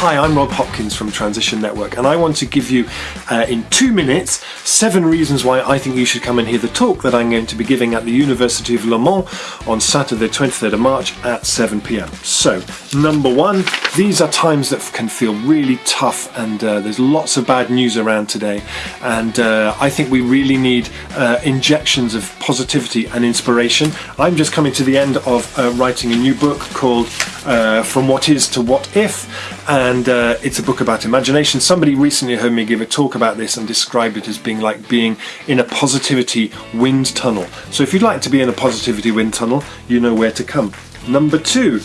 Hi, I'm Rob Hopkins from Transition Network, and I want to give you, uh, in two minutes, seven reasons why I think you should come and hear the talk that I'm going to be giving at the University of Le Mans on Saturday, 23rd of March at 7 pm. So, number one, these are times that can feel really tough, and uh, there's lots of bad news around today, and uh, I think we really need uh, injections of positivity and inspiration. I'm just coming to the end of uh, writing a new book called uh, From What Is to What If, and uh, it's a book about imagination. Somebody recently heard me give a talk about this and described it as being like being in a positivity wind tunnel. So if you'd like to be in a positivity wind tunnel, you know where to come. Number two,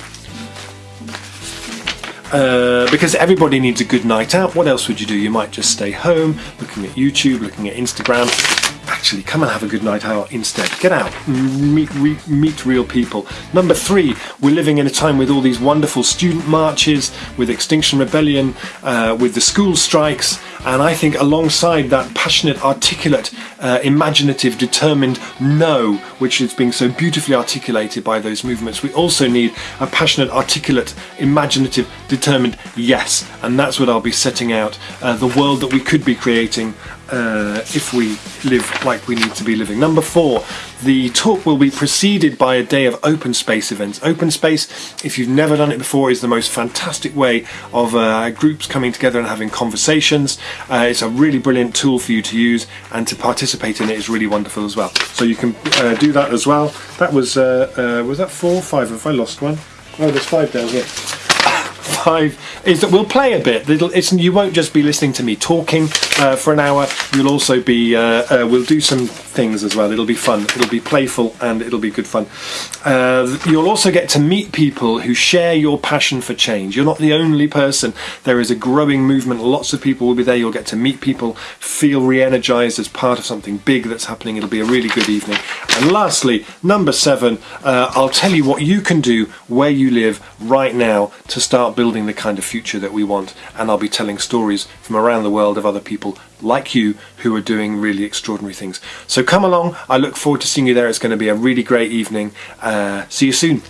uh, because everybody needs a good night out. What else would you do? You might just stay home, looking at YouTube, looking at Instagram. Actually, come and have a good night out instead. Get out, meet, re, meet real people. Number three, we're living in a time with all these wonderful student marches, with Extinction Rebellion, uh, with the school strikes, and I think alongside that passionate, articulate, uh, imaginative, determined no, which is being so beautifully articulated by those movements, we also need a passionate, articulate, imaginative, determined yes. And that's what I'll be setting out, uh, the world that we could be creating uh, if we live like we need to be living. Number four, the talk will be preceded by a day of open space events. Open space, if you've never done it before, is the most fantastic way of uh, groups coming together and having conversations. Uh, it's a really brilliant tool for you to use and to participate in it is really wonderful as well. So you can uh, do that as well. That was, uh, uh, was that four five? Have I lost one? Oh, there's five down here five is that we'll play a bit. You won't just be listening to me talking uh, for an hour. You'll also be, uh, we'll do some things as well. It'll be fun. It'll be playful and it'll be good fun. Uh, you'll also get to meet people who share your passion for change. You're not the only person. There is a growing movement. Lots of people will be there. You'll get to meet people, feel re-energized as part of something big that's happening. It'll be a really good evening. And lastly, number seven, uh, I'll tell you what you can do where you live right now to start building the kind of future that we want. And I'll be telling stories from around the world of other people like you who are doing really extraordinary things. So come along. I look forward to seeing you there. It's going to be a really great evening. Uh, see you soon.